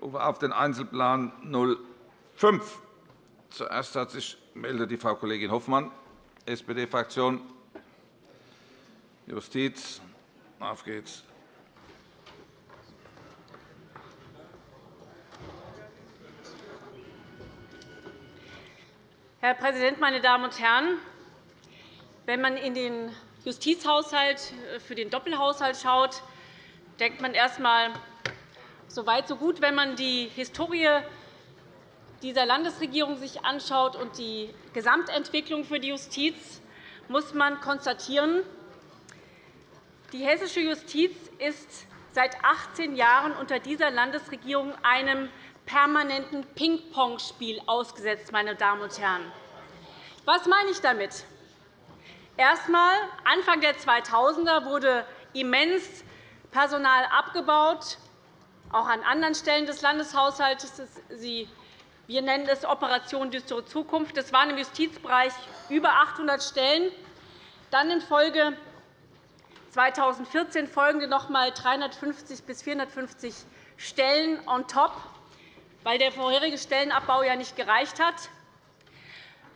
Auf den Einzelplan 05. Zuerst hat sich meldet die Frau Kollegin Hoffmann, SPD-Fraktion. Justiz. Auf geht's. Herr Präsident, meine Damen und Herren! Wenn man in den Justizhaushalt äh, für den Doppelhaushalt schaut, denkt man erst einmal, so weit, so gut. Wenn man die Historie dieser Landesregierung sich anschaut und die Gesamtentwicklung für die Justiz, muss man konstatieren, die hessische Justiz ist seit 18 Jahren unter dieser Landesregierung einem permanenten Ping-Pong-Spiel ausgesetzt. Meine Damen und Herren. Was meine ich damit? Erst einmal, Anfang der 2000er wurde immens Personal abgebaut, auch an anderen Stellen des Landeshaushalts. Wir nennen es Operation Düstere Zukunft. Das waren im Justizbereich über 800 Stellen. Dann in Folge 2014 folgende noch einmal 350 bis 450 Stellen on top weil der vorherige Stellenabbau ja nicht gereicht hat.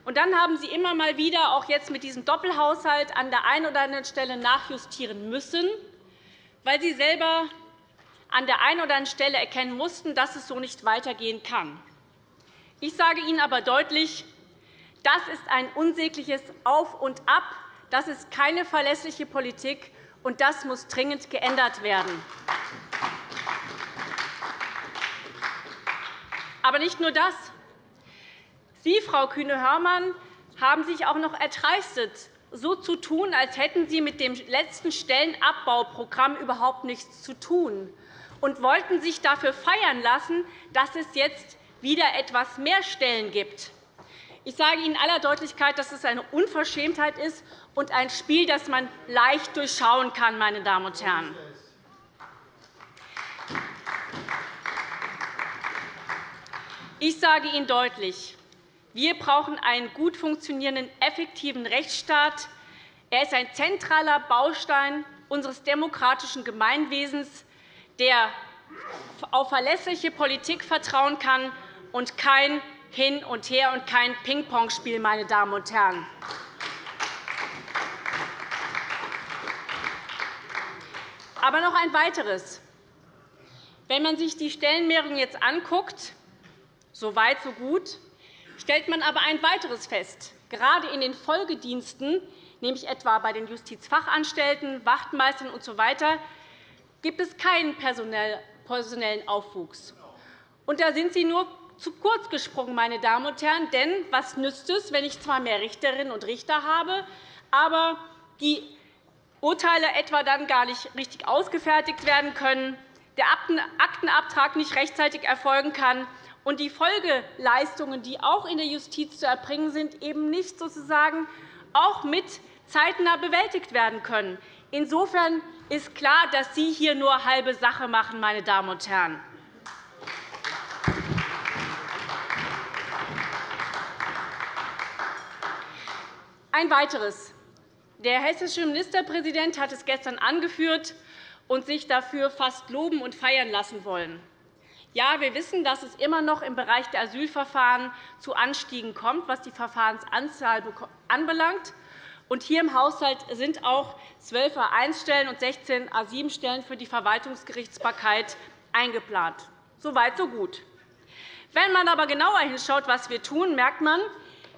Und dann haben Sie immer mal wieder, auch jetzt mit diesem Doppelhaushalt, an der einen oder anderen Stelle nachjustieren müssen, weil Sie selber an der einen oder anderen Stelle erkennen mussten, dass es so nicht weitergehen kann. Ich sage Ihnen aber deutlich, das ist ein unsägliches Auf und Ab. Das ist keine verlässliche Politik, und das muss dringend geändert werden. Aber nicht nur das. Sie, Frau Kühne-Hörmann, haben sich auch noch erdreistet, so zu tun, als hätten Sie mit dem letzten Stellenabbauprogramm überhaupt nichts zu tun und wollten sich dafür feiern lassen, dass es jetzt wieder etwas mehr Stellen gibt. Ich sage Ihnen in aller Deutlichkeit, dass es eine Unverschämtheit ist und ein Spiel, das man leicht durchschauen kann. Meine Damen und Herren. Ich sage Ihnen deutlich, wir brauchen einen gut funktionierenden, effektiven Rechtsstaat. Er ist ein zentraler Baustein unseres demokratischen Gemeinwesens, der auf verlässliche Politik vertrauen kann und kein Hin und Her und kein Ping-Pong-Spiel. Meine Damen und Herren. Aber noch ein weiteres. Wenn man sich die Stellenmehrung jetzt anguckt, so weit, so gut. Stellt man aber ein weiteres fest. Gerade in den Folgediensten, nämlich etwa bei den Justizfachanstellten, Wachtmeistern usw., so gibt es keinen personellen Aufwuchs. Und da sind Sie nur zu kurz gesprungen, meine Damen und Herren. Denn was nützt es, wenn ich zwar mehr Richterinnen und Richter habe, aber die Urteile etwa dann gar nicht richtig ausgefertigt werden können, der Aktenabtrag nicht rechtzeitig erfolgen kann und die Folgeleistungen, die auch in der Justiz zu erbringen sind, eben nicht sozusagen auch mit zeitnah bewältigt werden können. Insofern ist klar, dass Sie hier nur halbe Sache machen, meine Damen und Herren. Ein weiteres. Der hessische Ministerpräsident hat es gestern angeführt und sich dafür fast loben und feiern lassen wollen. Ja, wir wissen, dass es immer noch im Bereich der Asylverfahren zu Anstiegen kommt, was die Verfahrensanzahl anbelangt. Und hier im Haushalt sind auch 12 A1-Stellen und 16 A7-Stellen für die Verwaltungsgerichtsbarkeit eingeplant. So weit, so gut. Wenn man aber genauer hinschaut, was wir tun, merkt man,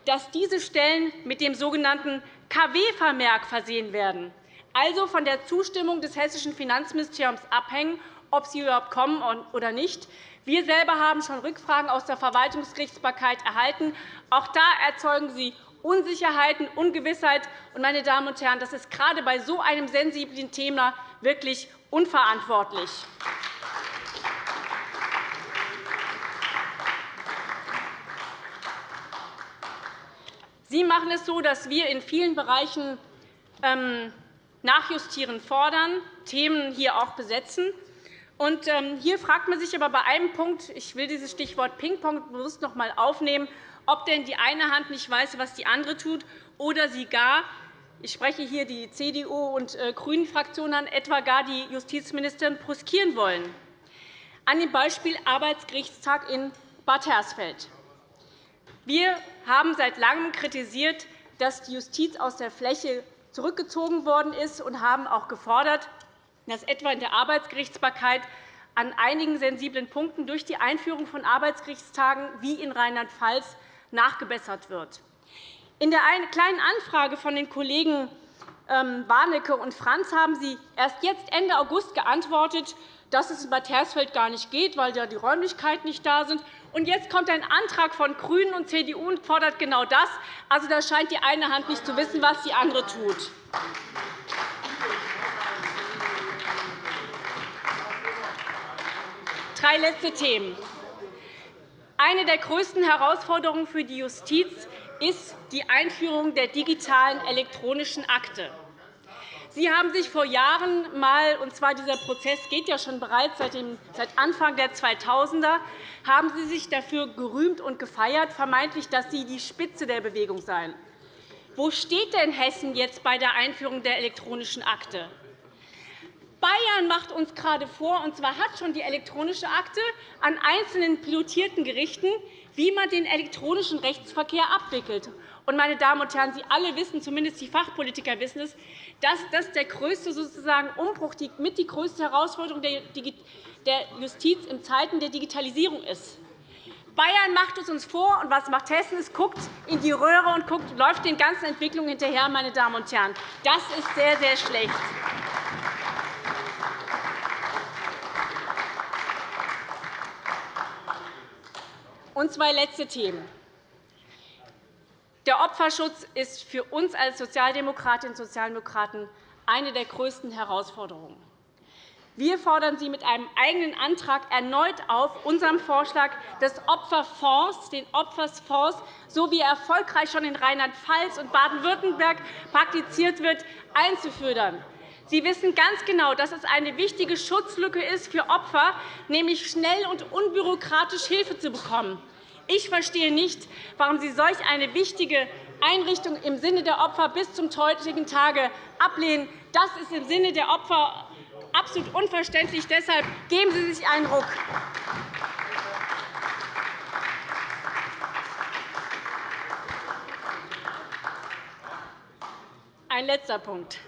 dass diese Stellen mit dem sogenannten KW-Vermerk versehen werden, also von der Zustimmung des hessischen Finanzministeriums abhängen, ob sie überhaupt kommen oder nicht. Wir selber haben schon Rückfragen aus der Verwaltungsgerichtsbarkeit erhalten. Auch da erzeugen sie Unsicherheiten, Ungewissheit. Meine Damen und Herren, das ist gerade bei so einem sensiblen Thema wirklich unverantwortlich. Sie machen es so, dass wir in vielen Bereichen ähm, Nachjustieren fordern, Themen hier auch besetzen. Und ähm, hier fragt man sich aber bei einem Punkt, ich will dieses Stichwort Ping-Pong bewusst noch einmal aufnehmen, ob denn die eine Hand nicht weiß, was die andere tut, oder sie gar, ich spreche hier die CDU- und äh, GRÜNEN-Fraktion an, etwa gar die Justizministerin bruskieren wollen. an dem Beispiel Arbeitsgerichtstag in Bad Hersfeld. Wir haben seit Langem kritisiert, dass die Justiz aus der Fläche zurückgezogen worden ist und haben auch gefordert, dass etwa in der Arbeitsgerichtsbarkeit an einigen sensiblen Punkten durch die Einführung von Arbeitsgerichtstagen wie in Rheinland-Pfalz nachgebessert wird. In der Kleinen Anfrage von den Kollegen ähm, Warnecke und Franz haben Sie erst jetzt Ende August geantwortet, dass es in Bad Hersfeld gar nicht geht, weil die Räumlichkeiten nicht da sind. Und jetzt kommt ein Antrag von GRÜNEN und CDU und fordert genau das. Also, da scheint die eine Hand nicht zu wissen, was die andere tut. Drei letzte Themen. Eine der größten Herausforderungen für die Justiz ist die Einführung der digitalen elektronischen Akte. Sie haben sich vor Jahren einmal, und zwar dieser Prozess geht ja schon bereits seit Anfang der 2000er, haben Sie sich dafür gerühmt und gefeiert, vermeintlich, dass Sie die Spitze der Bewegung seien. Wo steht denn Hessen jetzt bei der Einführung der elektronischen Akte? Bayern macht uns gerade vor, und zwar hat schon die elektronische Akte an einzelnen pilotierten Gerichten, wie man den elektronischen Rechtsverkehr abwickelt. Und, meine Damen und Herren, Sie alle wissen, zumindest die Fachpolitiker wissen es, dass das der größte sozusagen Umbruch, mit die größte Herausforderung der Justiz in Zeiten der Digitalisierung ist. Bayern macht es uns vor, und was macht Hessen? Es guckt in die Röhre und guckt, läuft den ganzen Entwicklungen hinterher. Meine Damen und Herren. Das ist sehr, sehr schlecht. Und zwei letzte Themen. Der Opferschutz ist für uns als Sozialdemokratinnen und Sozialdemokraten eine der größten Herausforderungen. Wir fordern Sie mit einem eigenen Antrag erneut auf, unserem Vorschlag des Opferfonds, den Opferfonds, so wie er erfolgreich schon in Rheinland-Pfalz und Baden-Württemberg praktiziert wird, einzuführen. Sie wissen ganz genau, dass es eine wichtige Schutzlücke ist für Opfer, nämlich schnell und unbürokratisch Hilfe zu bekommen. Ich verstehe nicht, warum Sie solch eine wichtige Einrichtung im Sinne der Opfer bis zum heutigen Tage ablehnen. Das ist im Sinne der Opfer absolut unverständlich. Deshalb geben Sie sich einen Ruck. Ein letzter Punkt.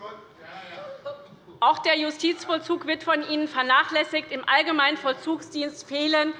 Auch der Justizvollzug wird von Ihnen vernachlässigt. Im Allgemeinen Vollzugsdienst fehlen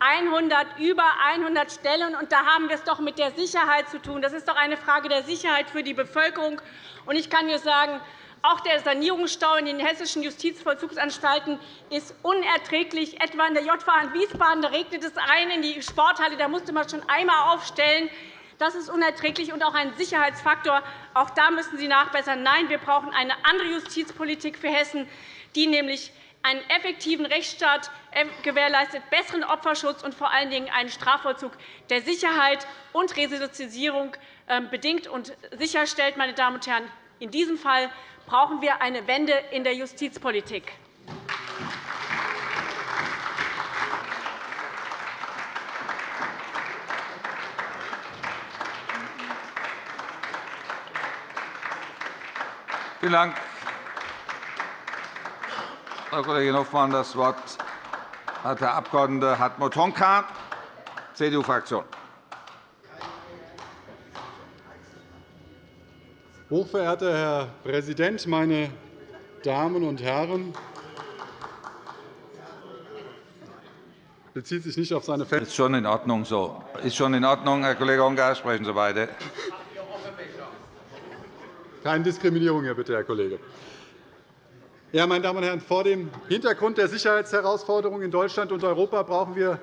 100, über 100 Stellen. Und da haben wir es doch mit der Sicherheit zu tun. Das ist doch eine Frage der Sicherheit für die Bevölkerung. Und ich kann nur sagen, auch der Sanierungsstau in den hessischen Justizvollzugsanstalten ist unerträglich. Etwa in der JVA in Wiesbaden da regnet es ein in die Sporthalle. Da musste man schon einmal aufstellen. Das ist unerträglich und auch ein Sicherheitsfaktor. Auch da müssen Sie nachbessern. Nein, wir brauchen eine andere Justizpolitik für Hessen, die nämlich einen effektiven Rechtsstaat äh, gewährleistet, besseren Opferschutz und vor allen Dingen einen Strafvollzug, der Sicherheit und Resozialisierung ähm, bedingt und sicherstellt. Meine Damen und Herren, in diesem Fall brauchen wir eine Wende in der Justizpolitik. Vielen Dank, Frau Kollegin Hofmann. Das Wort hat der Abg. Hartmut Honka, CDU-Fraktion. Hochverehrter Herr Präsident, meine Damen und Herren! bezieht sich nicht auf seine Ist schon in Ordnung so. Ist schon in Ordnung, Herr Kollege Honka. Sprechen Sie beide. Keine Diskriminierung hier, bitte, Herr Kollege. Ja, meine Damen und Herren, vor dem Hintergrund der Sicherheitsherausforderungen in Deutschland und Europa brauchen wir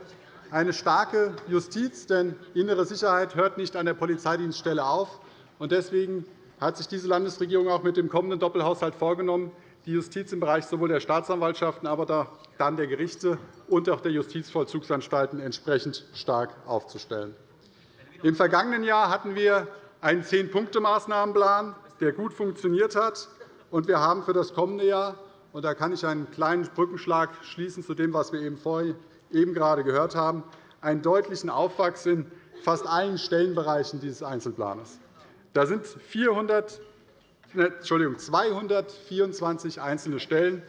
eine starke Justiz. Denn innere Sicherheit hört nicht an der Polizeidienststelle auf. Deswegen hat sich diese Landesregierung auch mit dem kommenden Doppelhaushalt vorgenommen, die Justiz im Bereich sowohl der Staatsanwaltschaften, aber dann der Gerichte und auch der Justizvollzugsanstalten entsprechend stark aufzustellen. Im vergangenen Jahr hatten wir einen Zehn-Punkte-Maßnahmenplan der gut funktioniert hat. Und wir haben für das kommende Jahr, und da kann ich einen kleinen Brückenschlag schließen zu dem, was wir eben gerade gehört haben, einen deutlichen Aufwachs in fast allen Stellenbereichen dieses Einzelplans. Da sind 400, Entschuldigung, 224 einzelne Stellen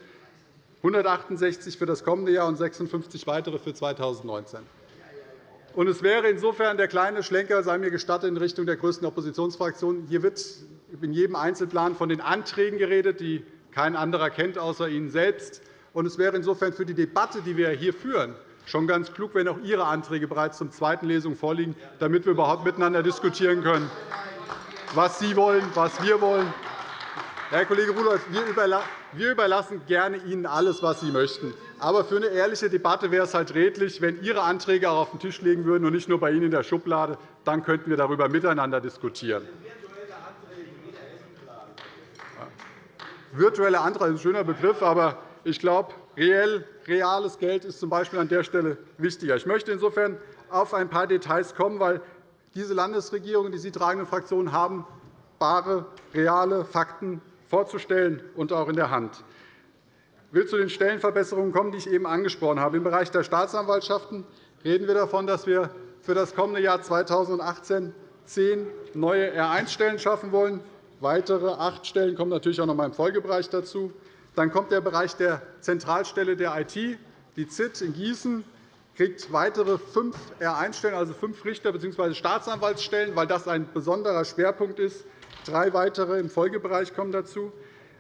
168 für das kommende Jahr und 56 weitere für 2019. Und es wäre insofern der kleine Schlenker, sei mir gestattet, in Richtung der größten Oppositionsfraktion. Hier wird in jedem Einzelplan von den Anträgen geredet, die kein anderer kennt außer Ihnen selbst. Es wäre insofern für die Debatte, die wir hier führen, schon ganz klug, wenn auch Ihre Anträge bereits zur zweiten Lesung vorliegen, damit wir überhaupt miteinander diskutieren können, was Sie wollen, was wir wollen. Herr Kollege Rudolph, wir überlassen gerne Ihnen alles, was Sie möchten. Aber für eine ehrliche Debatte wäre es halt redlich, wenn Ihre Anträge auch auf den Tisch legen würden und nicht nur bei Ihnen in der Schublade. Dann könnten wir darüber miteinander diskutieren. Virtuelle Anträge ist ein schöner Begriff, aber ich glaube, reales Geld ist z.B. an der Stelle wichtiger. Ich möchte insofern auf ein paar Details kommen, weil diese Landesregierung und die Sie tragenden Fraktionen haben bare, reale Fakten vorzustellen und auch in der Hand. Ich will zu den Stellenverbesserungen kommen, die ich eben angesprochen habe. Im Bereich der Staatsanwaltschaften reden wir davon, dass wir für das kommende Jahr 2018 zehn neue R1-Stellen schaffen wollen. Weitere acht Stellen kommen natürlich auch noch einmal im Folgebereich dazu. Dann kommt der Bereich der Zentralstelle der IT. Die ZIT in Gießen kriegt weitere fünf R1-Stellen, also fünf Richter- bzw. Staatsanwaltsstellen, weil das ein besonderer Schwerpunkt ist. Drei weitere im Folgebereich kommen dazu.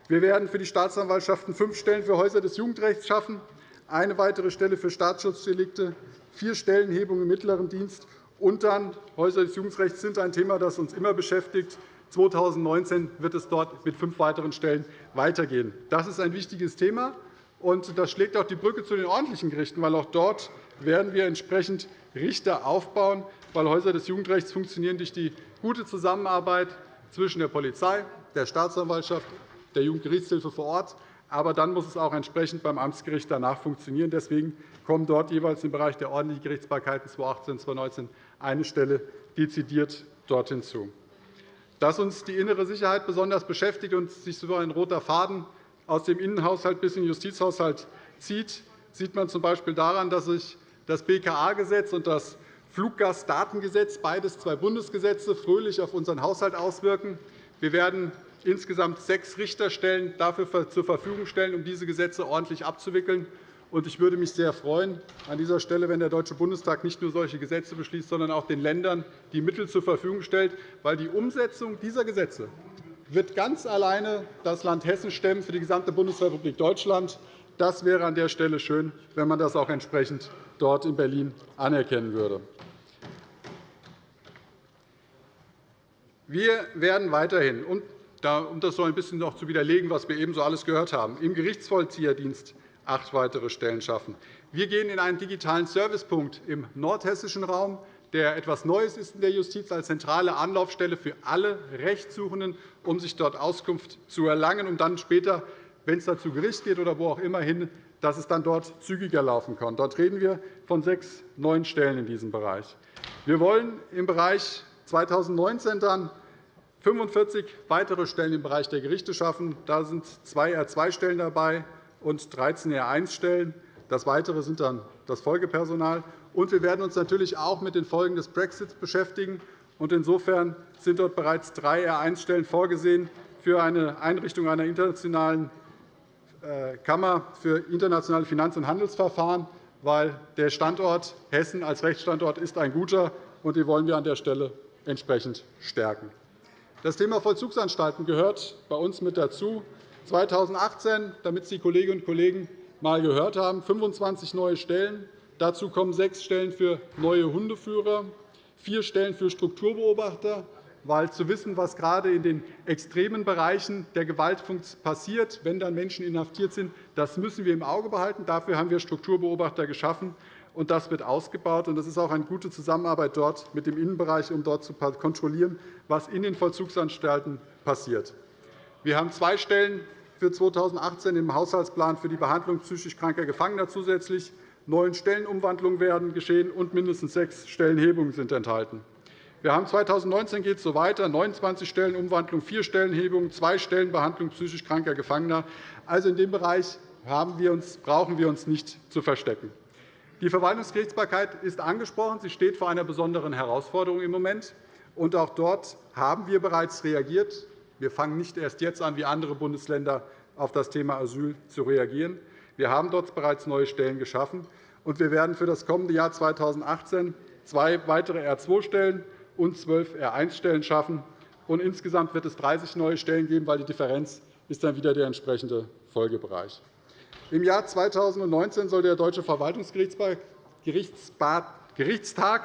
Wir werden für die Staatsanwaltschaften fünf Stellen für Häuser des Jugendrechts schaffen, eine weitere Stelle für Staatsschutzdelikte, vier Stellenhebungen im mittleren Dienst und dann Häuser des Jugendrechts sind ein Thema, das uns immer beschäftigt. 2019 wird es dort mit fünf weiteren Stellen weitergehen. Das ist ein wichtiges Thema, und das schlägt auch die Brücke zu den ordentlichen Gerichten, weil auch dort werden wir entsprechend Richter aufbauen, weil Häuser des Jugendrechts funktionieren durch die gute Zusammenarbeit zwischen der Polizei, der Staatsanwaltschaft der Jugendgerichtshilfe vor Ort. Aber dann muss es auch entsprechend beim Amtsgericht danach funktionieren. Deswegen kommt dort jeweils im Bereich der ordentlichen Gerichtsbarkeiten 2018 und 2019 eine Stelle dezidiert dort hinzu. Dass uns die innere Sicherheit besonders beschäftigt und sich so ein roter Faden aus dem Innenhaushalt bis in den Justizhaushalt zieht, sieht man z.B. daran, dass sich das BKA-Gesetz und das Fluggastdatengesetz, beides zwei Bundesgesetze, fröhlich auf unseren Haushalt auswirken. Wir werden insgesamt sechs Richterstellen dafür zur Verfügung stellen, um diese Gesetze ordentlich abzuwickeln. Ich würde mich sehr freuen, an dieser Stelle, wenn der Deutsche Bundestag nicht nur solche Gesetze beschließt, sondern auch den Ländern die Mittel zur Verfügung stellt, weil die Umsetzung dieser Gesetze wird ganz alleine das Land Hessen stemmen für die gesamte Bundesrepublik Deutschland. Das wäre an der Stelle schön, wenn man das auch entsprechend dort in Berlin anerkennen würde. Wir werden weiterhin, um das so ein bisschen noch zu widerlegen, was wir eben so alles gehört haben, im Gerichtsvollzieherdienst acht weitere Stellen schaffen. Wir gehen in einen digitalen Servicepunkt im nordhessischen Raum, der etwas Neues ist in der Justiz als zentrale Anlaufstelle für alle Rechtssuchenden, um sich dort Auskunft zu erlangen, um dann später, wenn es zu Gericht geht oder wo auch immer hin, dass es dann dort zügiger laufen kann. Dort reden wir von sechs neuen Stellen in diesem Bereich. Wir wollen im Bereich 2019 dann 45 weitere Stellen im Bereich der Gerichte schaffen. Da sind zwei R2-Stellen dabei und 13 R1-Stellen. Das Weitere sind dann das Folgepersonal. Und wir werden uns natürlich auch mit den Folgen des Brexits beschäftigen. Insofern sind dort bereits drei R1-Stellen vorgesehen für eine Einrichtung einer internationalen äh, Kammer für internationale Finanz- und Handelsverfahren, weil der Standort Hessen als Rechtsstandort ist ein guter, und den wollen wir an der Stelle entsprechend stärken. Das Thema Vollzugsanstalten gehört bei uns mit dazu. 2018, damit Sie die Kolleginnen und Kollegen einmal gehört haben, 25 neue Stellen. Dazu kommen sechs Stellen für neue Hundeführer, vier Stellen für Strukturbeobachter, weil zu wissen, was gerade in den extremen Bereichen der Gewalt passiert, wenn dann Menschen inhaftiert sind, das müssen wir im Auge behalten. Dafür haben wir Strukturbeobachter geschaffen, und das wird ausgebaut. Das ist auch eine gute Zusammenarbeit dort mit dem Innenbereich, um dort zu kontrollieren, was in den Vollzugsanstalten passiert. Wir haben zwei Stellen für 2018 im Haushaltsplan für die Behandlung psychisch kranker Gefangener zusätzlich. Neun Stellenumwandlungen werden geschehen, und mindestens sechs Stellenhebungen sind enthalten. Wir haben 2019 geht es so weiter, 29 Stellenumwandlungen, vier Stellenhebungen, zwei Stellenbehandlung psychisch kranker Gefangener. Also in dem Bereich wir uns, brauchen wir uns nicht zu verstecken. Die Verwaltungsgerichtsbarkeit ist angesprochen. Sie steht vor einer besonderen Herausforderung im Moment. Und auch dort haben wir bereits reagiert. Wir fangen nicht erst jetzt an, wie andere Bundesländer, auf das Thema Asyl zu reagieren. Wir haben dort bereits neue Stellen geschaffen, und wir werden für das kommende Jahr 2018 zwei weitere R2-Stellen und zwölf R1-Stellen schaffen. Und insgesamt wird es 30 neue Stellen geben, weil die Differenz ist dann wieder der entsprechende Folgebereich. Im Jahr 2019 soll der Deutsche Verwaltungsgerichtstag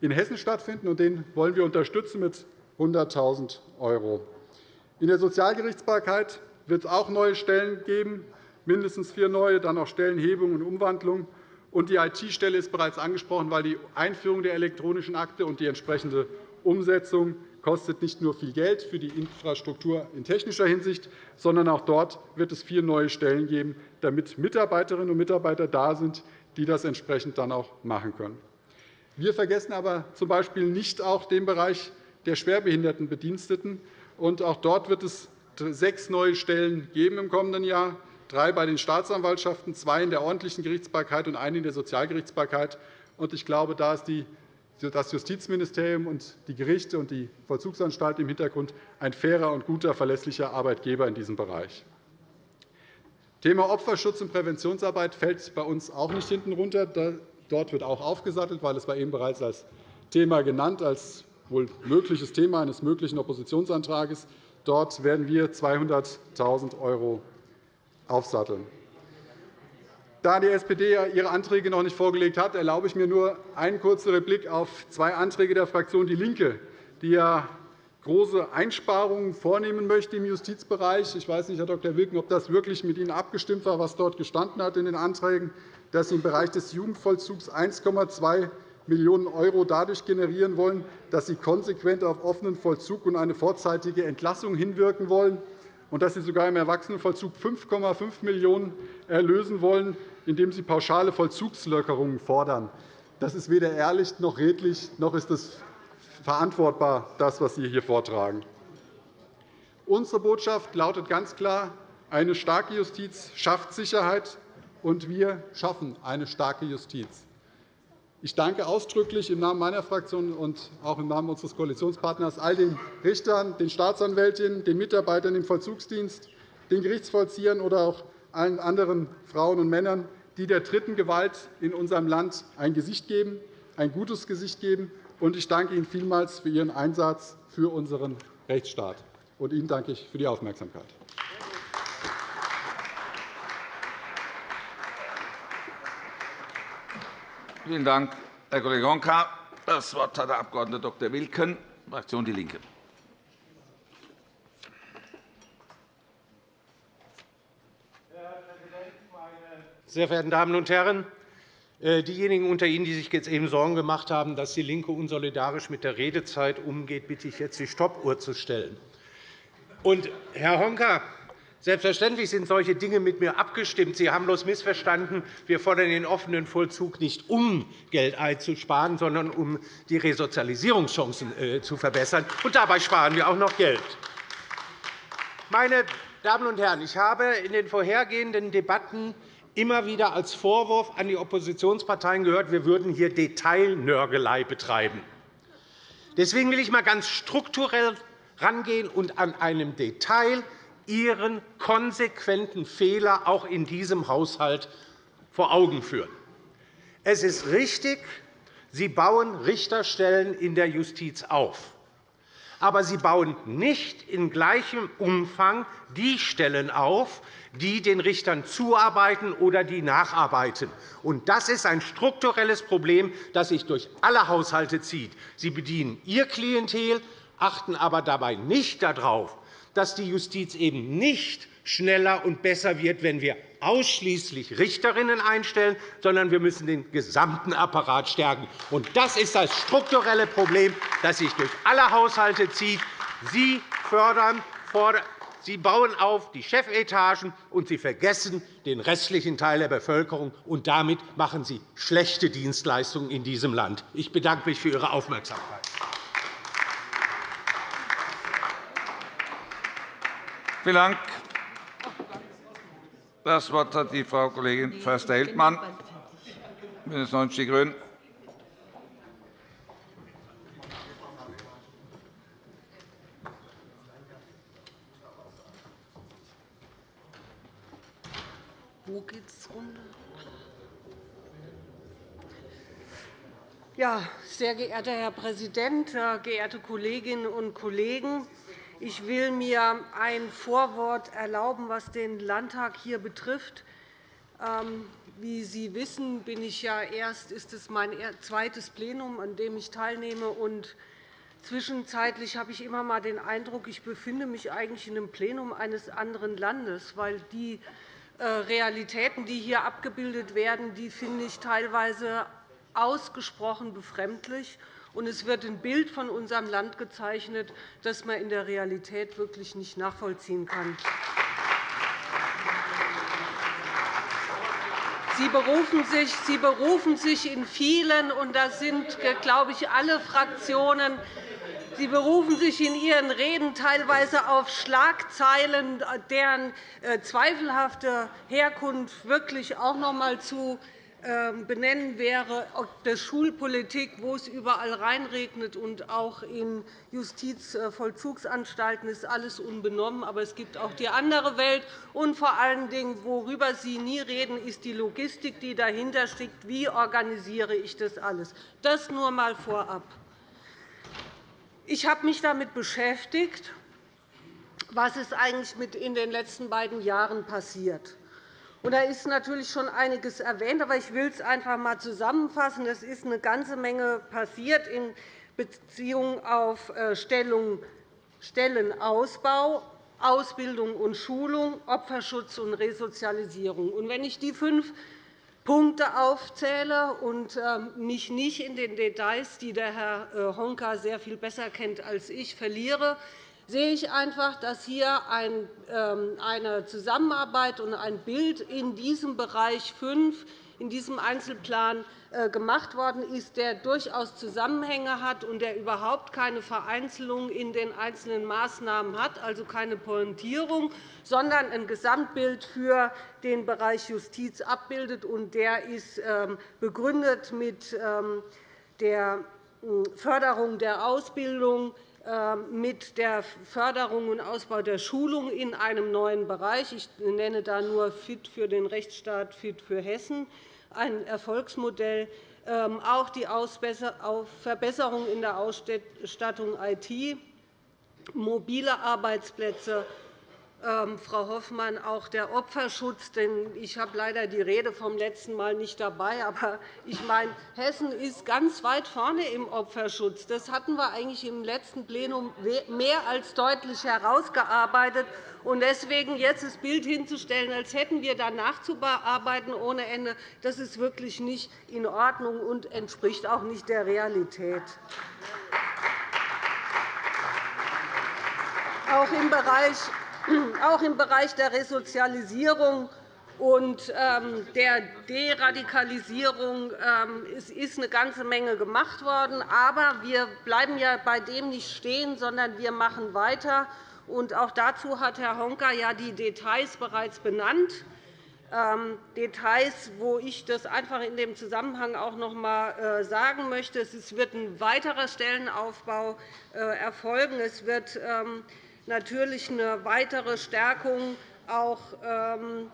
in Hessen stattfinden, und den wollen wir unterstützen mit 100.000 €. In der Sozialgerichtsbarkeit wird es auch neue Stellen geben, mindestens vier neue, dann auch Stellenhebung und Umwandlung. Und die IT-Stelle ist bereits angesprochen, weil die Einführung der elektronischen Akte und die entsprechende Umsetzung kostet nicht nur viel Geld für die Infrastruktur in technischer Hinsicht, sondern auch dort wird es vier neue Stellen geben, damit Mitarbeiterinnen und Mitarbeiter da sind, die das entsprechend dann auch machen können. Wir vergessen aber z.B. nicht auch den Bereich der schwerbehinderten Bediensteten. Auch dort wird es sechs neue Stellen geben im kommenden Jahr drei bei den Staatsanwaltschaften, zwei in der ordentlichen Gerichtsbarkeit und eine in der Sozialgerichtsbarkeit. Ich glaube, da ist das Justizministerium und die Gerichte und die Vollzugsanstalt im Hintergrund ein fairer und guter, verlässlicher Arbeitgeber in diesem Bereich. Thema Opferschutz und Präventionsarbeit fällt bei uns auch nicht hinten runter. Dort wird auch aufgesattelt, weil es war eben bereits als Thema genannt, als wohl mögliches Thema eines möglichen Oppositionsantrags. Dort werden wir 200.000 € aufsatteln. Da die SPD ihre Anträge noch nicht vorgelegt hat, erlaube ich mir nur einen kurzen Replik auf zwei Anträge der Fraktion DIE LINKE, die ja große Einsparungen vornehmen möchte im Justizbereich. Ich weiß nicht, Herr Dr. Wilken, ob das wirklich mit Ihnen abgestimmt war, was dort gestanden hat in den Anträgen, dass Sie im Bereich des Jugendvollzugs 1,2 Millionen € dadurch generieren wollen, dass Sie konsequent auf offenen Vollzug und eine vorzeitige Entlassung hinwirken wollen und dass Sie sogar im Erwachsenenvollzug 5,5 Millionen € erlösen wollen, indem Sie pauschale Vollzugslockerungen fordern. Das ist weder ehrlich noch redlich, noch ist es verantwortbar, das, was Sie hier vortragen. Unsere Botschaft lautet ganz klar, eine starke Justiz schafft Sicherheit, und wir schaffen eine starke Justiz. Ich danke ausdrücklich im Namen meiner Fraktion und auch im Namen unseres Koalitionspartners all den Richtern, den Staatsanwältinnen, den Mitarbeitern im Vollzugsdienst, den Gerichtsvollziehern oder auch allen anderen Frauen und Männern, die der dritten Gewalt in unserem Land ein Gesicht geben, ein gutes Gesicht geben. Ich danke Ihnen vielmals für Ihren Einsatz für unseren Rechtsstaat. Und Ihnen danke ich für die Aufmerksamkeit. Vielen Dank, Herr Kollege Honka. Das Wort hat der Abg. Dr. Wilken, Fraktion DIE LINKE. Sehr verehrten Damen und Herren! Äh, diejenigen unter Ihnen, die sich jetzt eben Sorgen gemacht haben, dass DIE LINKE unsolidarisch mit der Redezeit umgeht, bitte ich jetzt, die Stoppuhr zu stellen. Und, Herr Honka, Selbstverständlich sind solche Dinge mit mir abgestimmt. Sie haben bloß missverstanden. Wir fordern den offenen Vollzug nicht, um Geld einzusparen, sondern um die Resozialisierungschancen äh, zu verbessern. Und dabei sparen wir auch noch Geld. Meine Damen und Herren, ich habe in den vorhergehenden Debatten immer wieder als Vorwurf an die Oppositionsparteien gehört, wir würden hier Detailnörgelei betreiben. Deswegen will ich einmal ganz strukturell rangehen und an einem Detail Ihren konsequenten Fehler auch in diesem Haushalt vor Augen führen. Es ist richtig, Sie bauen Richterstellen in der Justiz auf. Aber Sie bauen nicht in gleichem Umfang die Stellen auf, die den Richtern zuarbeiten oder die nacharbeiten. Das ist ein strukturelles Problem, das sich durch alle Haushalte zieht. Sie bedienen Ihr Klientel, achten aber dabei nicht darauf, dass die Justiz eben nicht schneller und besser wird, wenn wir ausschließlich Richterinnen einstellen, sondern wir müssen den gesamten Apparat stärken. Das ist das strukturelle Problem, das sich durch alle Haushalte zieht. Sie fördern, Sie bauen auf die Chefetagen, und Sie vergessen den restlichen Teil der Bevölkerung. Und damit machen Sie schlechte Dienstleistungen in diesem Land. Ich bedanke mich für Ihre Aufmerksamkeit. Vielen Dank. Das Wort hat die Frau Kollegin Förster-Heldmann, BÜNDNIS 90 die GRÜNEN. Wo geht's runter? Ja, sehr geehrter Herr Präsident, äh, geehrte Kolleginnen und Kollegen! Ich will mir ein Vorwort erlauben, was den Landtag hier betrifft. Ähm, wie Sie wissen, bin ich ja erst, ist es mein zweites Plenum, an dem ich teilnehme. Und zwischenzeitlich habe ich immer einmal den Eindruck, ich befinde mich eigentlich in einem Plenum eines anderen Landes, weil die äh, Realitäten, die hier abgebildet werden, die finde ich teilweise ausgesprochen befremdlich. Und es wird ein Bild von unserem Land gezeichnet, das man in der Realität wirklich nicht nachvollziehen kann. Sie berufen, sich, Sie berufen sich in vielen, und das sind, glaube ich, alle Fraktionen, Sie berufen sich in Ihren Reden teilweise auf Schlagzeilen, deren äh, zweifelhafte Herkunft wirklich auch noch einmal zu benennen wäre, der Schulpolitik, wo es überall reinregnet, und auch in Justizvollzugsanstalten ist alles unbenommen. Aber es gibt auch die andere Welt. Und vor allen Dingen, worüber Sie nie reden, ist die Logistik, die dahinter steckt. Wie organisiere ich das alles? Das nur einmal vorab. Ich habe mich damit beschäftigt, was ist eigentlich in den letzten beiden Jahren passiert. Da ist natürlich schon einiges erwähnt, aber ich will es einfach einmal zusammenfassen. Es ist eine ganze Menge passiert in Beziehung auf äh, Stellenausbau, Ausbildung und Schulung, Opferschutz und Resozialisierung. Wenn ich die fünf Punkte aufzähle und ähm, mich nicht in den Details, die der Herr äh, Honka sehr viel besser kennt als ich, verliere, sehe ich einfach, dass hier ähm, eine Zusammenarbeit und ein Bild in diesem Bereich 5, in diesem Einzelplan äh, gemacht worden ist, der durchaus Zusammenhänge hat und der überhaupt keine Vereinzelung in den einzelnen Maßnahmen hat, also keine Pointierung, sondern ein Gesamtbild für den Bereich Justiz abbildet. Der ist ähm, begründet mit ähm, der Förderung der Ausbildung, mit der Förderung und Ausbau der Schulung in einem neuen Bereich. Ich nenne da nur FIT für den Rechtsstaat, FIT für Hessen, ein Erfolgsmodell. Ähm, auch die Verbesserung in der Ausstattung IT, mobile Arbeitsplätze, ähm, Frau Hoffmann, auch der Opferschutz. Denn ich habe leider die Rede vom letzten Mal nicht dabei. Aber ich meine, Hessen ist ganz weit vorne im Opferschutz. Das hatten wir eigentlich im letzten Plenum mehr als deutlich herausgearbeitet. Und deswegen jetzt das Bild hinzustellen, als hätten wir da nachzubearbeiten ohne Ende, das ist wirklich nicht in Ordnung und entspricht auch nicht der Realität. Auch im Bereich auch im Bereich der Resozialisierung und ähm, der Deradikalisierung ähm, ist eine ganze Menge gemacht worden. Aber wir bleiben ja bei dem nicht stehen, sondern wir machen weiter. auch dazu hat Herr Honka ja die Details bereits benannt. Ähm, Details, wo ich das einfach in dem Zusammenhang auch noch einmal äh, sagen möchte. Es wird ein weiterer Stellenaufbau äh, erfolgen. Es wird natürlich eine weitere Stärkung auch ähm,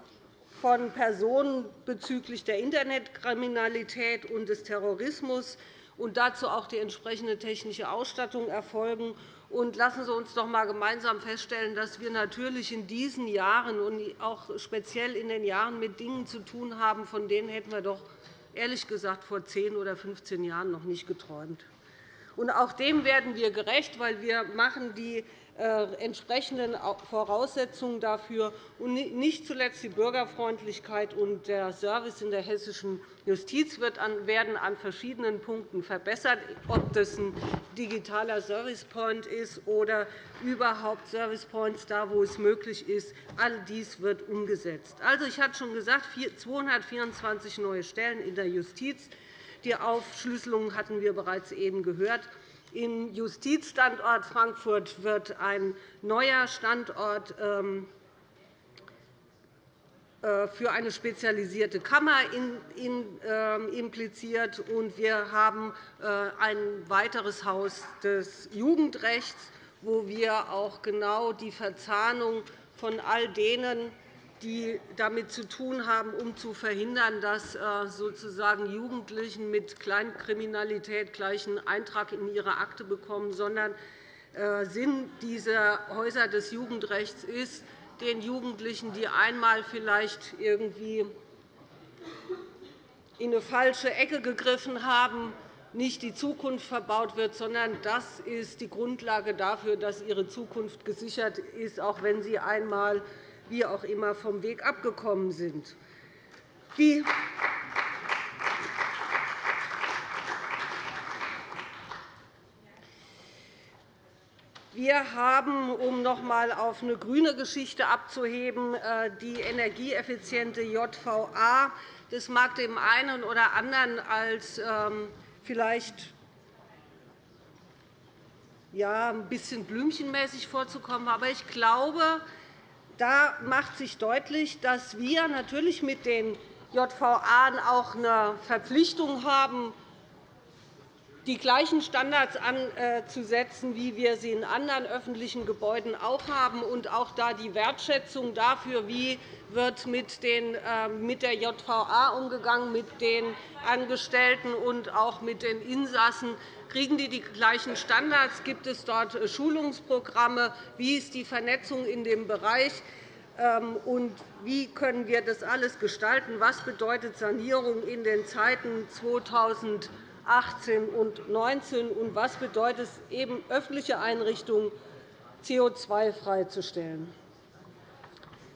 von Personen bezüglich der Internetkriminalität und des Terrorismus und dazu auch die entsprechende technische Ausstattung erfolgen. Und lassen Sie uns doch einmal gemeinsam feststellen, dass wir natürlich in diesen Jahren und auch speziell in den Jahren mit Dingen zu tun haben, von denen hätten wir doch ehrlich gesagt vor 10 oder 15 Jahren noch nicht geträumt. Und auch dem werden wir gerecht, weil wir machen die entsprechenden Voraussetzungen dafür und nicht zuletzt die Bürgerfreundlichkeit und der Service in der hessischen Justiz werden an verschiedenen Punkten verbessert, ob das ein digitaler Servicepoint ist oder überhaupt Servicepoints da, wo es möglich ist. All dies wird umgesetzt. Also, ich hatte schon gesagt, 224 neue Stellen in der Justiz. Die Aufschlüsselung hatten wir bereits eben gehört. Im Justizstandort Frankfurt wird ein neuer Standort ähm, äh, für eine spezialisierte Kammer ähm, impliziert, und wir haben äh, ein weiteres Haus des Jugendrechts, wo wir auch genau die Verzahnung von all denen die damit zu tun haben, um zu verhindern, dass äh, sozusagen Jugendlichen mit Kleinkriminalität gleich einen Eintrag in ihre Akte bekommen, sondern äh, Sinn dieser Häuser des Jugendrechts ist, den Jugendlichen, die einmal vielleicht irgendwie in eine falsche Ecke gegriffen haben, nicht die Zukunft verbaut wird, sondern das ist die Grundlage dafür, dass ihre Zukunft gesichert ist, auch wenn sie einmal wie auch immer vom Weg abgekommen sind. Die Wir haben, um noch einmal auf eine grüne Geschichte abzuheben, äh, die energieeffiziente JVA. Das mag dem einen oder anderen als ähm, vielleicht ja, ein bisschen blümchenmäßig vorzukommen. Aber ich glaube, da macht sich deutlich, dass wir natürlich mit den JVA auch eine Verpflichtung haben, die gleichen Standards anzusetzen, wie wir sie in anderen öffentlichen Gebäuden auch haben, und auch da die Wertschätzung dafür, wie wird mit, den, ähm, mit der JVA umgegangen, mit den Angestellten und auch mit den Insassen. Kriegen die die gleichen Standards? Gibt es dort äh, Schulungsprogramme? Wie ist die Vernetzung in dem Bereich? Ähm, und wie können wir das alles gestalten? Was bedeutet Sanierung in den Zeiten 2000 2018 und 2019? Und was bedeutet es, eben öffentliche Einrichtungen CO2-freizustellen?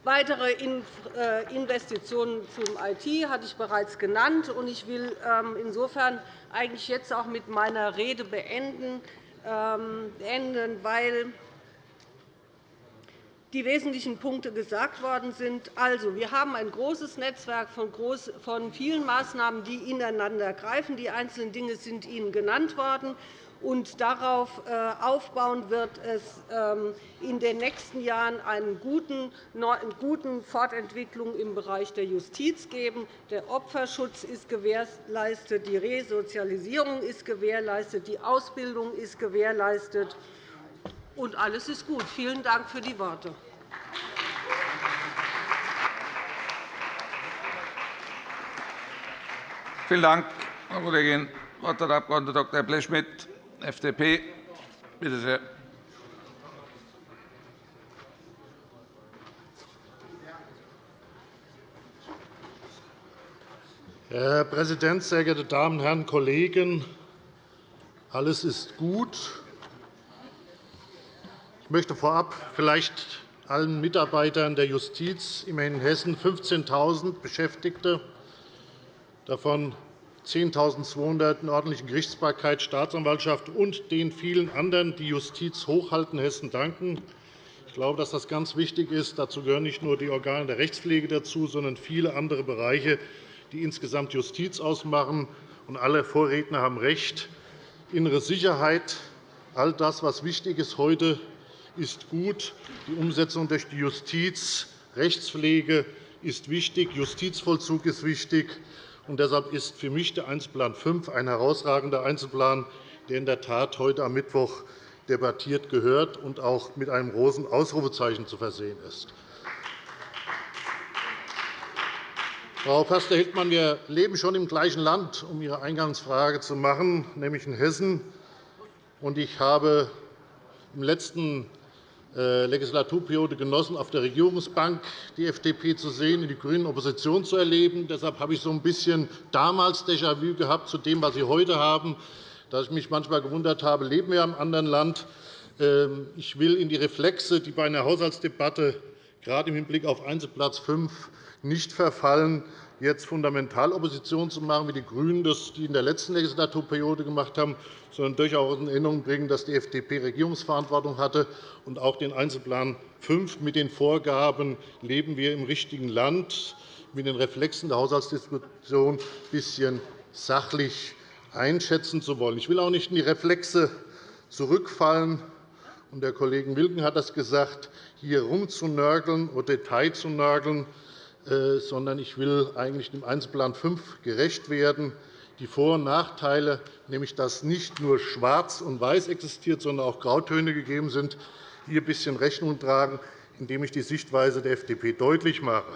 Weitere äh, Investitionen zum IT hatte ich bereits genannt. Ich will ähm, insofern eigentlich jetzt auch mit meiner Rede beenden, ähm, weil die wesentlichen Punkte gesagt worden sind. Also, wir haben ein großes Netzwerk von vielen Maßnahmen, die ineinander greifen. Die einzelnen Dinge sind Ihnen genannt worden. Und darauf äh, aufbauen wird es ähm, in den nächsten Jahren eine gute Fortentwicklung im Bereich der Justiz geben. Der Opferschutz ist gewährleistet, die Resozialisierung ist gewährleistet, die Ausbildung ist gewährleistet und alles ist gut. Vielen Dank für die Worte. Vielen Dank, Frau Kollegin. Das Wort hat der Abg. Dr. Blechschmidt, FDP. Bitte sehr. Herr Präsident, sehr geehrte Damen und Herren Kollegen! Alles ist gut, möchte vorab vielleicht allen Mitarbeitern der Justiz, immerhin in Hessen 15.000 Beschäftigte, davon 10.200 in ordentlichen Gerichtsbarkeit, Staatsanwaltschaft und den vielen anderen, die Justiz hochhalten, Hessen danken. Ich glaube, dass das ganz wichtig ist. Dazu gehören nicht nur die Organe der Rechtspflege dazu, sondern viele andere Bereiche, die insgesamt Justiz ausmachen. Und alle Vorredner haben recht. Innere Sicherheit, all das, was wichtig ist heute ist gut. Die Umsetzung durch die Justiz, Rechtspflege ist wichtig, Justizvollzug ist wichtig. Und deshalb ist für mich der Einzelplan 5 ein herausragender Einzelplan, der in der Tat heute am Mittwoch debattiert gehört und auch mit einem großen Ausrufezeichen zu versehen ist. Frau Förster-Hildmann, wir leben schon im gleichen Land, um Ihre Eingangsfrage zu machen, nämlich in Hessen. Ich habe im letzten Legislaturperiode genossen, auf der Regierungsbank die FDP zu sehen, in die GRÜNEN Opposition zu erleben. Deshalb habe ich so ein bisschen damals Déjà-vu gehabt zu dem, was Sie heute haben, dass ich mich manchmal gewundert habe, leben wir einem anderen Land. Ähm, ich will in die Reflexe, die bei einer Haushaltsdebatte gerade im Hinblick auf Einzelplatz 5 nicht verfallen, jetzt fundamental Opposition zu machen, wie die GRÜNEN das in der letzten Legislaturperiode gemacht haben, sondern durchaus in Erinnerung bringen, dass die FDP Regierungsverantwortung hatte. Und auch den Einzelplan 5 mit den Vorgaben leben wir im richtigen Land, mit den Reflexen der Haushaltsdiskussion ein bisschen sachlich einschätzen zu wollen. Ich will auch nicht in die Reflexe zurückfallen. Und der Kollege Wilken hat das gesagt, hier rumzunörgeln oder Detail zu nörgeln. Äh, sondern ich will eigentlich dem Einzelplan 5 gerecht werden. Die Vor- und Nachteile, nämlich dass nicht nur Schwarz und Weiß existiert, sondern auch Grautöne gegeben sind, hier ein bisschen Rechnung tragen. indem ich die Sichtweise der FDP deutlich mache.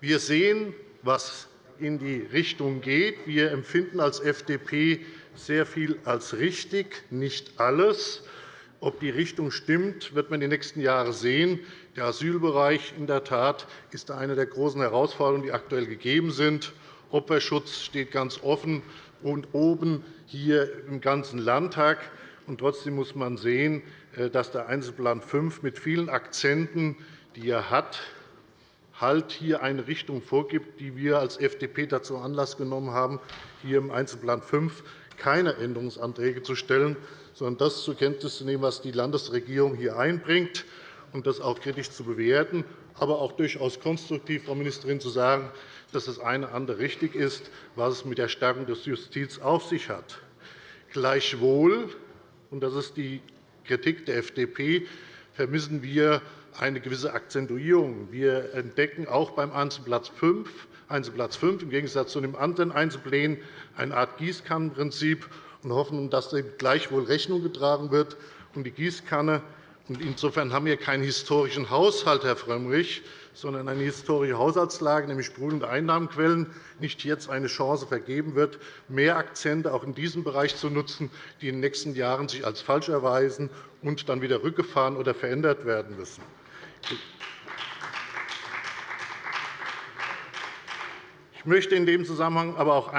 Wir sehen, was in die Richtung geht. Wir empfinden als FDP sehr viel als richtig, nicht alles. Ob die Richtung stimmt, wird man in den nächsten Jahren sehen. Der Asylbereich in der Tat ist eine der großen Herausforderungen, die aktuell gegeben sind. Opferschutz steht ganz offen und oben hier im ganzen Landtag. Und trotzdem muss man sehen, äh, dass der Einzelplan 5 mit vielen Akzenten, die er hat, halt hier eine Richtung vorgibt, die wir als FDP dazu Anlass genommen haben, hier im Einzelplan 5 keine Änderungsanträge zu stellen, sondern das zur Kenntnis zu nehmen, was die Landesregierung hier einbringt, und das auch kritisch zu bewerten, aber auch durchaus konstruktiv, Frau Ministerin, zu sagen, dass das eine oder andere richtig ist, was es mit der Stärkung der Justiz auf sich hat. Gleichwohl, und das ist die Kritik der FDP, vermissen wir eine gewisse Akzentuierung. Wir entdecken auch beim Einzelplatz 5, Einzelplatz 5 im Gegensatz zu den anderen Einzelplänen eine Art Gießkannenprinzip und hoffen, dass dem gleichwohl Rechnung getragen wird. Und die Gießkanne Insofern haben wir keinen historischen Haushalt, Herr Frömmrich, sondern eine historische Haushaltslage, nämlich sprudelnde Einnahmenquellen, nicht jetzt eine Chance vergeben wird, mehr Akzente auch in diesem Bereich zu nutzen, die in den nächsten Jahren sich als falsch erweisen und dann wieder rückgefahren oder verändert werden müssen. Ich möchte in dem Zusammenhang aber auch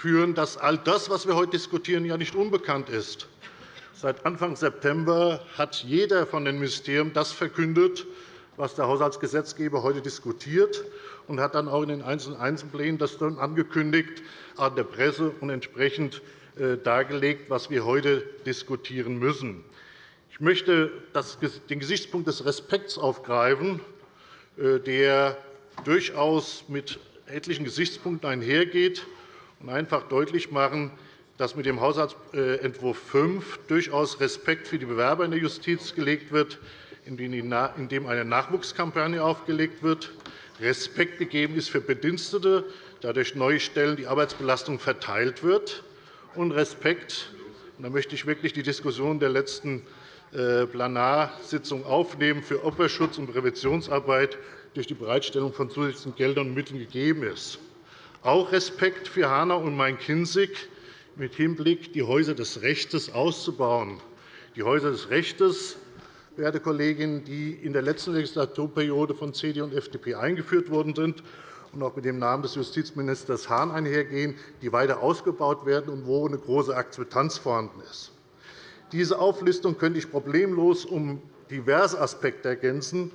anführen, dass all das, was wir heute diskutieren, ja nicht unbekannt ist. Seit Anfang September hat jeder von den Ministerien das verkündet, was der Haushaltsgesetzgeber heute diskutiert, und hat dann auch in den einzelnen Einzelplänen das dann angekündigt an der Presse und entsprechend äh, dargelegt, was wir heute diskutieren müssen. Ich möchte den Gesichtspunkt des Respekts aufgreifen, äh, der durchaus mit etlichen Gesichtspunkten einhergeht, und einfach deutlich machen, dass mit dem Haushaltsentwurf 5 durchaus Respekt für die Bewerber in der Justiz gelegt wird, indem eine Nachwuchskampagne aufgelegt wird, Respekt gegeben ist für Bedienstete, da durch neue Stellen die Arbeitsbelastung verteilt wird, und Respekt da möchte ich wirklich die Diskussion der letzten äh, Plenarsitzung aufnehmen, für Opferschutz und Präventionsarbeit durch die Bereitstellung von zusätzlichen Geldern und Mitteln gegeben ist. Auch Respekt für Hanau und Main-Kinzig, mit Hinblick, die Häuser des Rechts auszubauen. Die Häuser des Rechts, werte Kolleginnen, die in der letzten Legislaturperiode von CDU und FDP eingeführt worden sind und auch mit dem Namen des Justizministers Hahn einhergehen, die weiter ausgebaut werden und wo eine große Akzeptanz vorhanden ist. Diese Auflistung könnte ich problemlos um diverse Aspekte ergänzen,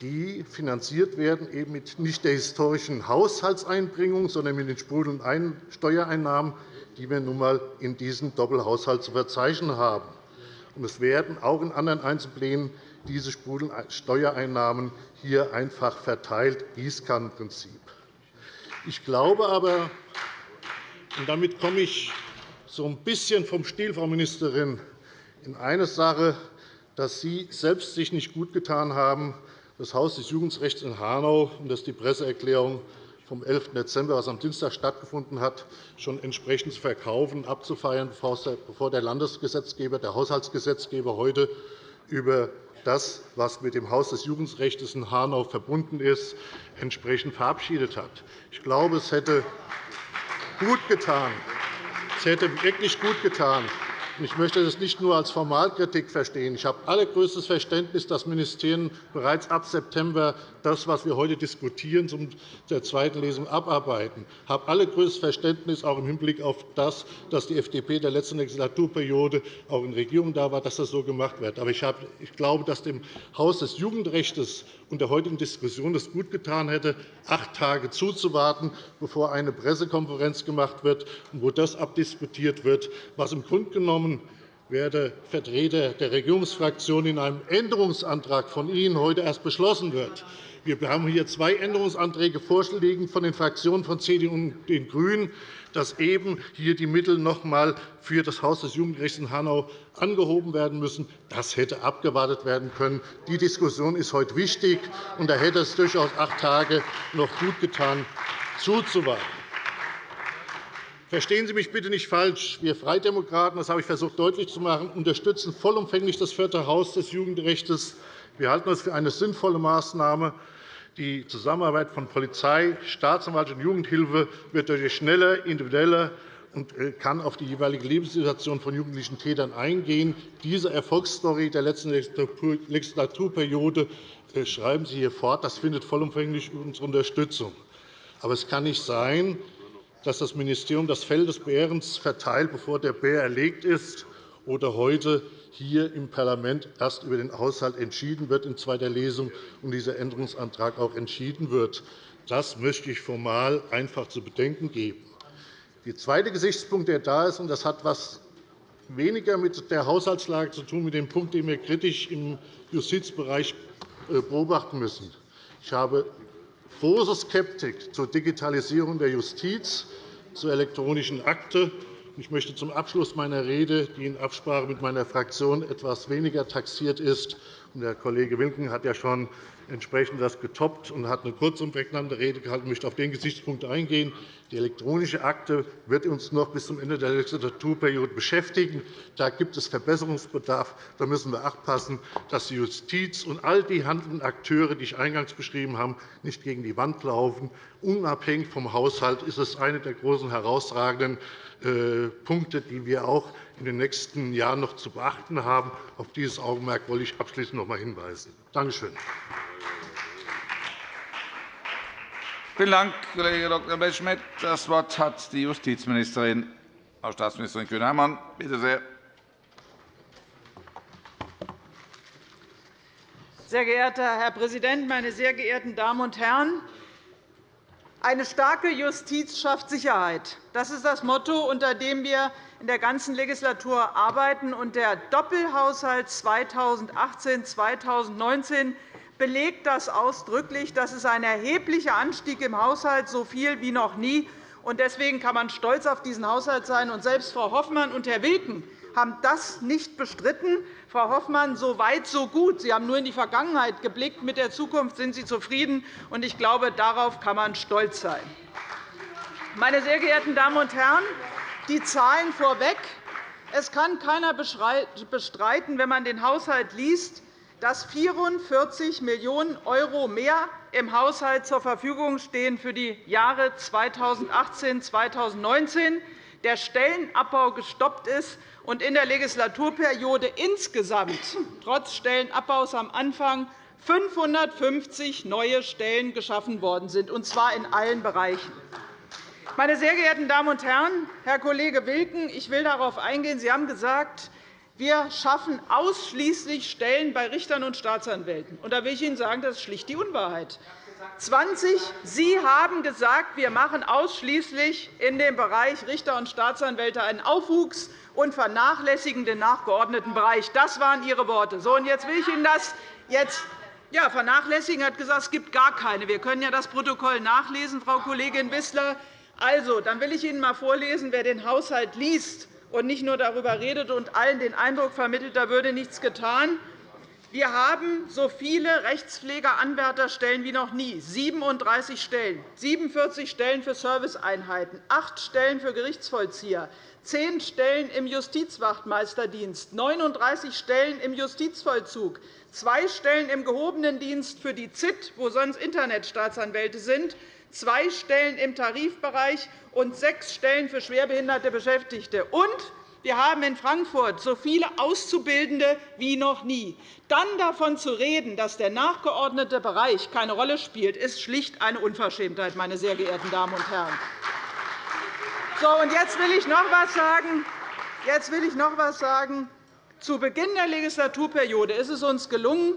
die finanziert werden, eben mit nicht der historischen Haushaltseinbringung, sondern mit den sprudelnden Steuereinnahmen, die wir nun einmal in diesem Doppelhaushalt zu verzeichnen haben. Es werden auch in anderen Einzelplänen diese Steuereinnahmen hier einfach verteilt, Gießkannenprinzip. Ich glaube aber, und damit komme ich so ein bisschen vom Stil, Frau Ministerin, in eine Sache, dass Sie selbst sich nicht gut getan haben, das Haus des Jugendrechts in Hanau und dass die Presseerklärung vom 11. Dezember, was am Dienstag stattgefunden hat, schon entsprechend zu verkaufen und abzufeiern, bevor der Landesgesetzgeber, der Haushaltsgesetzgeber heute über das, was mit dem Haus des Jugendrechts in Hanau verbunden ist, entsprechend verabschiedet hat. Ich glaube, es hätte gut getan, es hätte wirklich gut getan, ich möchte das nicht nur als Formalkritik verstehen. Ich habe allergrößtes Verständnis, dass Ministerien bereits ab September das, was wir heute diskutieren, zum der zweiten Lesung abarbeiten. Ich habe allergrößtes Verständnis, auch im Hinblick auf das, dass die FDP in der letzten Legislaturperiode auch in Regierung da war, dass das so gemacht wird. Aber ich glaube, dass dem Haus des Jugendrechts und der heutigen Diskussion es gut getan hätte, acht Tage zuzuwarten, bevor eine Pressekonferenz gemacht wird, wo das abdiskutiert wird, was im Grunde genommen werte Vertreter der Regierungsfraktionen, in einem Änderungsantrag von Ihnen heute erst beschlossen wird. Wir haben hier zwei Änderungsanträge vorliegen von den Fraktionen von CDU und den GRÜNEN, dass eben hier die Mittel noch einmal für das Haus des Jugendrechts in Hanau angehoben werden müssen. Das hätte abgewartet werden können. Die Diskussion ist heute wichtig, und da hätte es durchaus acht Tage noch gut getan, zuzuwarten. Verstehen Sie mich bitte nicht falsch. Wir Freidemokraten, das habe ich versucht deutlich zu machen, unterstützen vollumfänglich das vierte Haus des Jugendrechts Wir halten es für eine sinnvolle Maßnahme. Die Zusammenarbeit von Polizei, Staatsanwaltschaft und Jugendhilfe wird durch schnelle, individuelle und äh, kann auf die jeweilige Lebenssituation von jugendlichen Tätern eingehen. Diese Erfolgsstory der letzten Legislaturperiode äh, schreiben Sie hier fort. Das findet vollumfänglich unsere Unterstützung. Aber es kann nicht sein, dass das Ministerium das Fell des Bärens verteilt, bevor der Bär erlegt ist, oder heute hier im Parlament erst über den Haushalt entschieden wird in zweiter Lesung und dieser Änderungsantrag auch entschieden wird. Das möchte ich formal einfach zu bedenken geben. Der zweite Gesichtspunkt, der da ist, und das hat etwas weniger mit der Haushaltslage zu tun, mit dem Punkt, den wir kritisch im Justizbereich äh, beobachten müssen. Ich habe große Skeptik zur Digitalisierung der Justiz, zur elektronischen Akte. Ich möchte zum Abschluss meiner Rede, die in Absprache mit meiner Fraktion etwas weniger taxiert ist, der Kollege Wilken hat ja schon entsprechend das getoppt und hat eine kurz und prägnante Rede gehalten. Möchte auf den Gesichtspunkt eingehen. Die elektronische Akte wird uns noch bis zum Ende der Legislaturperiode beschäftigen. Da gibt es Verbesserungsbedarf. Da müssen wir achtpassen, dass die Justiz und all die handelnden Akteure, die ich eingangs beschrieben habe, nicht gegen die Wand laufen. Unabhängig vom Haushalt ist es eine der großen herausragenden Punkte, die wir auch in den nächsten Jahren noch zu beachten haben. Auf dieses Augenmerk wollte ich abschließend noch einmal hinweisen. Danke schön. Vielen Dank, Kollege Dr. Blechschmidt. Das Wort hat die Justizministerin, Frau Staatsministerin Kühne-Hermann. Bitte sehr. Sehr geehrter Herr Präsident, meine sehr geehrten Damen und Herren! Eine starke Justiz schafft Sicherheit. Das ist das Motto, unter dem wir in der ganzen Legislatur arbeiten. Der Doppelhaushalt 2018-2019 belegt das ausdrücklich. Das ist ein erheblicher Anstieg im Haushalt, so viel wie noch nie. Deswegen kann man stolz auf diesen Haushalt sein. Selbst Frau Hoffmann und Herr Wilken haben das nicht bestritten. Frau Hoffmann, so weit, so gut. Sie haben nur in die Vergangenheit geblickt. Mit der Zukunft sind Sie zufrieden. Ich glaube, darauf kann man stolz sein. Meine sehr geehrten Damen und Herren, die Zahlen vorweg. Es kann keiner bestreiten, wenn man den Haushalt liest, dass 44 Millionen € mehr im Haushalt zur Verfügung stehen für die Jahre 2018 2019 der Stellenabbau gestoppt ist und in der Legislaturperiode insgesamt trotz Stellenabbaus am Anfang 550 neue Stellen geschaffen worden sind, und zwar in allen Bereichen. Meine sehr geehrten Damen und Herren, Herr Kollege Wilken, ich will darauf eingehen. Sie haben gesagt, wir schaffen ausschließlich Stellen bei Richtern und Staatsanwälten. da will ich Ihnen sagen, das ist schlicht die Unwahrheit. 20. Sie haben gesagt, wir machen ausschließlich in dem Bereich Richter und Staatsanwälte einen Aufwuchs und vernachlässigen den nachgeordneten Bereich. Das waren Ihre Worte. So, und jetzt will ich Ihnen das jetzt ja, vernachlässigen hat gesagt, es gibt gar keine. Wir können ja das Protokoll nachlesen, Frau Kollegin Wissler. Also, dann will ich Ihnen einmal vorlesen, wer den Haushalt liest und nicht nur darüber redet und allen den Eindruck vermittelt, da würde nichts getan. Wir haben so viele Rechtspflegeranwärterstellen wie noch nie, 37 Stellen, 47 Stellen für Serviceeinheiten, 8 Stellen für Gerichtsvollzieher, 10 Stellen im Justizwachtmeisterdienst, 39 Stellen im Justizvollzug, zwei Stellen im gehobenen Dienst für die ZIT, wo sonst Internetstaatsanwälte sind, zwei Stellen im Tarifbereich und sechs Stellen für schwerbehinderte Beschäftigte. Und wir haben in Frankfurt so viele Auszubildende wie noch nie. Dann davon zu reden, dass der nachgeordnete Bereich keine Rolle spielt, ist schlicht eine Unverschämtheit, meine sehr geehrten Damen und Herren. So, und jetzt will ich noch etwas sagen. Jetzt will ich noch etwas sagen. Zu Beginn der Legislaturperiode ist es uns gelungen,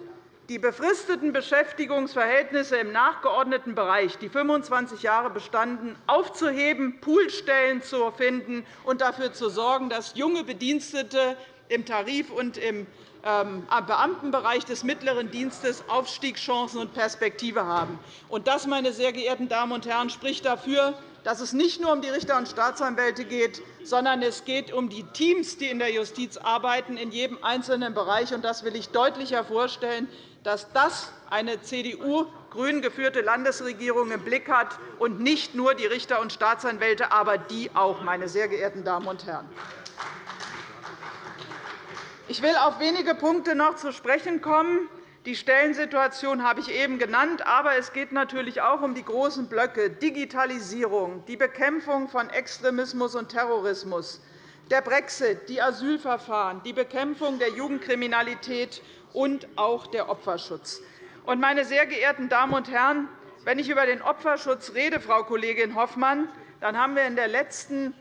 die befristeten Beschäftigungsverhältnisse im nachgeordneten Bereich, die 25 Jahre bestanden, aufzuheben, Poolstellen zu finden und dafür zu sorgen, dass junge Bedienstete im Tarif- und im ähm, Beamtenbereich des mittleren Dienstes Aufstiegschancen und Perspektive haben. Das, meine sehr geehrten Damen und Herren, spricht dafür, dass es nicht nur um die Richter und Staatsanwälte geht, sondern es geht um die Teams, die in der Justiz arbeiten, in jedem einzelnen Bereich. Das will ich deutlich hervorstellen dass das eine CDU-grün geführte Landesregierung im Blick hat und nicht nur die Richter und Staatsanwälte, aber die auch, meine sehr geehrten Damen und Herren. Ich will auf wenige Punkte noch zu sprechen kommen. Die Stellensituation habe ich eben genannt, aber es geht natürlich auch um die großen Blöcke Digitalisierung, die Bekämpfung von Extremismus und Terrorismus, der Brexit, die Asylverfahren, die Bekämpfung der Jugendkriminalität und auch der Opferschutz. Meine sehr geehrten Damen und Herren, wenn ich über den Opferschutz rede, Frau Kollegin Hoffmann, dann haben wir in der letzten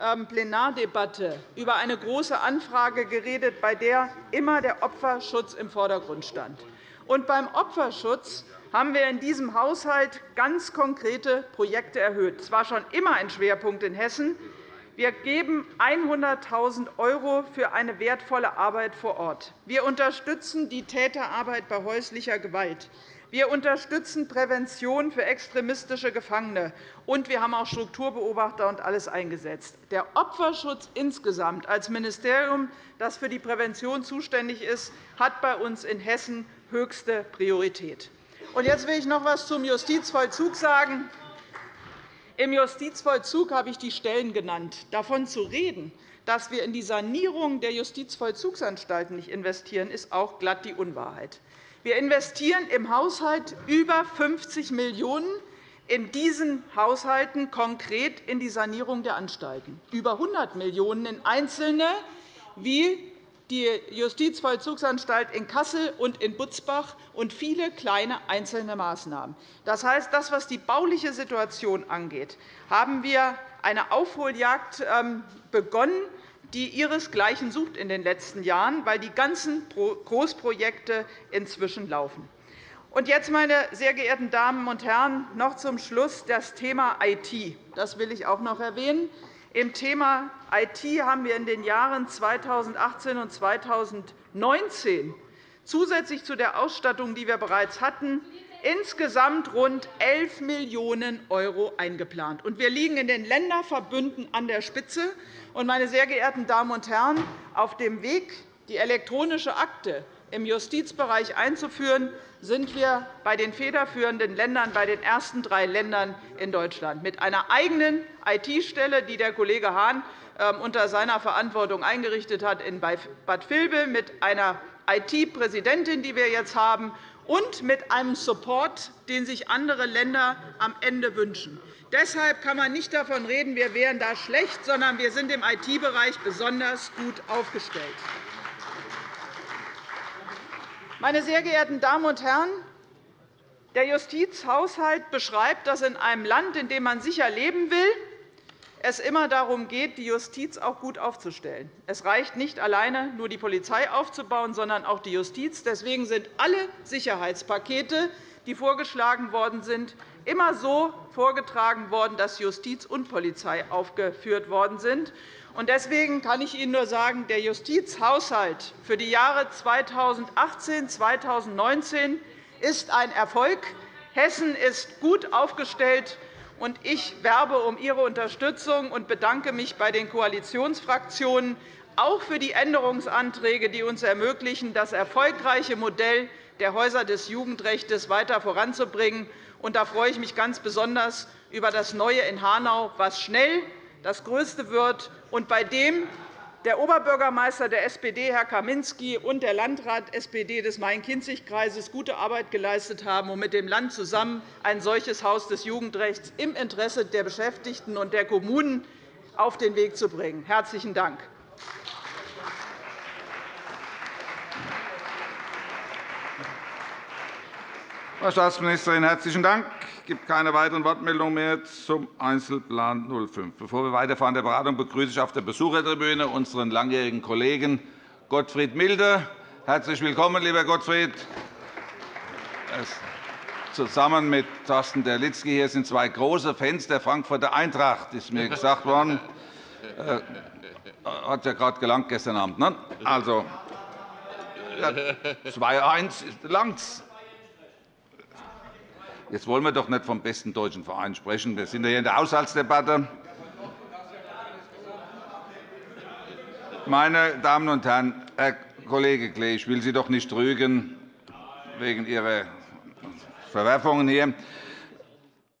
ähm, Plenardebatte über eine Große Anfrage geredet, bei der immer der Opferschutz im Vordergrund stand. Und beim Opferschutz haben wir in diesem Haushalt ganz konkrete Projekte erhöht. Es war schon immer ein Schwerpunkt in Hessen. Wir geben 100.000 € für eine wertvolle Arbeit vor Ort. Wir unterstützen die Täterarbeit bei häuslicher Gewalt. Wir unterstützen Prävention für extremistische Gefangene, und wir haben auch Strukturbeobachter und alles eingesetzt. Der Opferschutz insgesamt als Ministerium, das für die Prävention zuständig ist, hat bei uns in Hessen höchste Priorität. Jetzt will ich noch etwas zum Justizvollzug sagen. Im Justizvollzug habe ich die Stellen genannt. Davon zu reden, dass wir in die Sanierung der Justizvollzugsanstalten nicht investieren, ist auch glatt die Unwahrheit. Wir investieren im Haushalt über 50 Millionen € in diesen Haushalten konkret in die Sanierung der Anstalten, über 100 Millionen € in einzelne, wie die Justizvollzugsanstalt in Kassel und in Butzbach und viele kleine einzelne Maßnahmen. Das heißt, das, was die bauliche Situation angeht, haben wir eine Aufholjagd ähm, begonnen, die ihresgleichen sucht in den letzten Jahren, weil die ganzen Großprojekte inzwischen laufen. Und jetzt, meine sehr geehrten Damen und Herren, noch zum Schluss das Thema IT. Das will ich auch noch erwähnen. Im Thema IT haben wir in den Jahren 2018 und 2019 zusätzlich zu der Ausstattung, die wir bereits hatten, insgesamt rund 11 Millionen € eingeplant. Wir liegen in den Länderverbünden an der Spitze. Meine sehr geehrten Damen und Herren, auf dem Weg, die elektronische Akte im Justizbereich einzuführen, sind wir bei den federführenden Ländern, bei den ersten drei Ländern in Deutschland, mit einer eigenen IT-Stelle, die der Kollege Hahn ähm, unter seiner Verantwortung eingerichtet hat in Bad Vilbel, mit einer IT-Präsidentin, die wir jetzt haben, und mit einem Support, den sich andere Länder am Ende wünschen. Deshalb kann man nicht davon reden, wir wären da schlecht, sondern wir sind im IT-Bereich besonders gut aufgestellt. Meine sehr geehrten Damen und Herren, der Justizhaushalt beschreibt, dass in einem Land, in dem man sicher leben will, es immer darum geht, die Justiz auch gut aufzustellen. Es reicht nicht alleine, nur die Polizei aufzubauen, sondern auch die Justiz. Deswegen sind alle Sicherheitspakete, die vorgeschlagen worden sind, immer so vorgetragen worden, dass Justiz und Polizei aufgeführt worden sind. Deswegen kann ich Ihnen nur sagen, der Justizhaushalt für die Jahre 2018 und 2019 ist ein Erfolg. Hessen ist gut aufgestellt, und ich werbe um Ihre Unterstützung und bedanke mich bei den Koalitionsfraktionen auch für die Änderungsanträge, die uns ermöglichen, das erfolgreiche Modell der Häuser des Jugendrechts weiter voranzubringen. da freue ich mich ganz besonders über das Neue in Hanau, was schnell das Größte wird und bei dem der Oberbürgermeister der SPD, Herr Kaminski, und der Landrat SPD des Main-Kinzig-Kreises gute Arbeit geleistet haben, um mit dem Land zusammen ein solches Haus des Jugendrechts im Interesse der Beschäftigten und der Kommunen auf den Weg zu bringen. – Herzlichen Dank. Frau Staatsministerin, herzlichen Dank. Gibt keine weiteren Wortmeldungen mehr zum Einzelplan 05. Bevor wir weiterfahren der Beratung, begrüße ich auf der Besuchertribüne unseren langjährigen Kollegen Gottfried Milde. Herzlich willkommen, lieber Gottfried. Zusammen mit Thorsten Derlitzky hier sind zwei große Fans der Frankfurter Eintracht, ist mir gesagt worden. Äh, hat ja gerade gelangt gestern Abend. Ne? Also, 2-1 langt's. Jetzt wollen wir doch nicht vom besten deutschen Verein sprechen. Wir sind ja hier in der Haushaltsdebatte. Meine Damen und Herren, Herr Kollege Klee, ich will Sie doch nicht rügen wegen Ihrer Verwerfungen hier.